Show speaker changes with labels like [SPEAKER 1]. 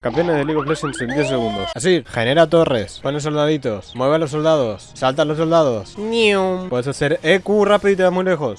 [SPEAKER 1] Campeones de League of Legends en 10 segundos. Así, genera torres, pone soldaditos, mueve a los soldados, salta a los soldados. Puedes hacer EQ rápido y te muy lejos.